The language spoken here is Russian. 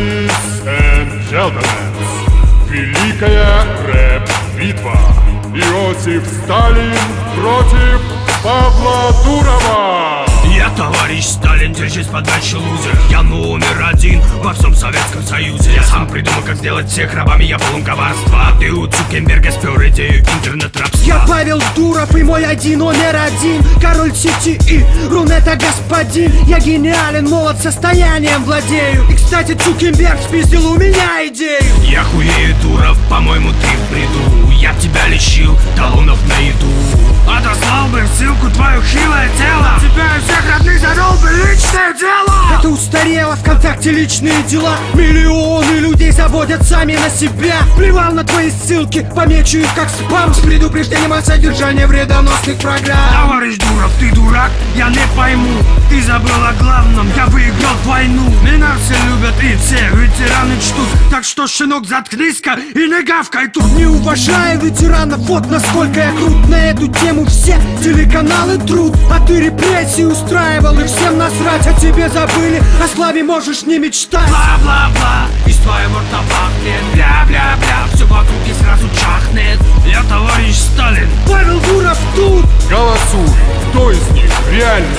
Ladies and gentlemen, великая рэп-битва. Иосиф Сталин против Павла Дурова. Держись подальше, лузер. Я номер один во всем Советском Союзе. Я сам придумал, как сделать всех рабами, я полон коварства. Ты у Цукенберга спер идею интернет-рабства Я Павел Дуров и мой один номер один. Король сети и Рунета господин. Я гениален, молод состоянием владею. И кстати Цукенберг спиздил у меня идею. Я хуею, Дуров, по-моему, ты в бреду. Я тебя лечил, талонов на еду. Отослал бы ссылку твое хилое тело устарело, ВКонтакте личные дела. Миллионы людей заводят сами на себя. Плевал на твои ссылки, помечу их как спам. С предупреждением о содержании вредоносных программ. Товарищ Дуров, ты дурак? Я не пойму. Ты забыл о главном, я выиграл войну. Меня все любят и все ветераны чтут Так что, щенок, заткнись-ка и не гавкай. Тут Не уважая ветеранов, вот насколько я крут На эту тему. Все телеканалы труд А ты репрессии устраивал. И всем насрать А тебе забыли, о славе можешь не мечтать. Бла-бла-бла, из твоего рта пахнет Бля-бля-бля, все вокруг и сразу чахнет. Я товарищ Сталин. Павел Дуров тут. Голосуй, кто из них реально